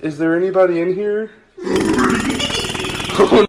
Is there anybody in here?